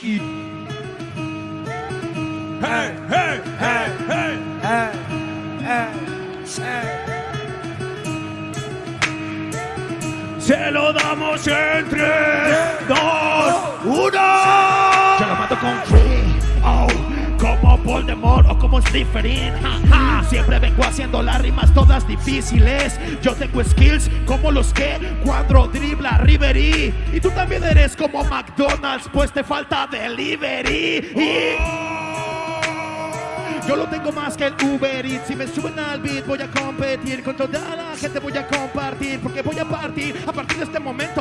Hey, hey, hey, hey. Eh, eh. Se lo damos en 3, 2, 1. Yo lo mato con Siempre vengo haciendo las rimas todas difíciles. Yo tengo skills como los que cuando dribla Riverí. Y tú también eres como McDonald's, pues te falta delivery. Yo lo tengo más que el Uber Eats. Si me suben al beat, voy a competir. Con toda la gente voy a compartir. Porque voy a partir a partir de este momento.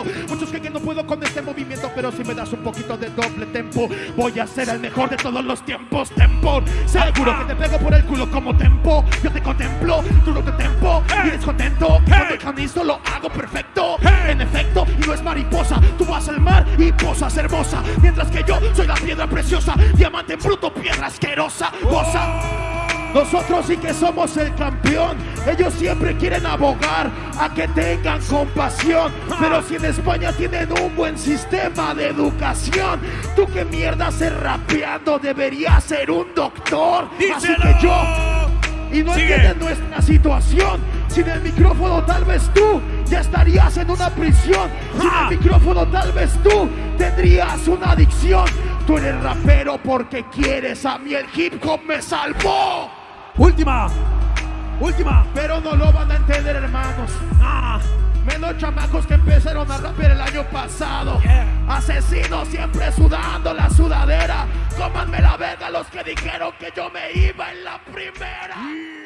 Un poquito de doble tempo, voy a ser el mejor de todos los tiempos. Tempo. Seguro que te pego por el culo como tempo. Yo te contemplo, tú no te tempo. Y eres contento. Cuando el canizo lo hago perfecto. En efecto, y no es mariposa. Tú vas al mar y posas hermosa. Mientras que yo soy la piedra preciosa. Diamante bruto, piedra asquerosa. Goza. Nosotros sí que somos el campeón. Ellos siempre quieren abogar a que tengan compasión. Pero si en España tienen un buen sistema de educación, tú qué mierda haces rapeando, deberías ser un doctor. Así que yo. Y no entienden nuestra situación. Sin el micrófono, tal vez tú ya estarías en una prisión. Sin el micrófono, tal vez tú tendrías una adicción. Tú eres rapero porque quieres, a mí el hip hop me salvó. Última. Última. Pero no lo van a entender, hermanos. Ah, Menos chamacos que empezaron a rapear el año pasado. Yeah. Asesinos siempre sudando la sudadera. Cómanme la verga los que dijeron que yo me iba en la primera.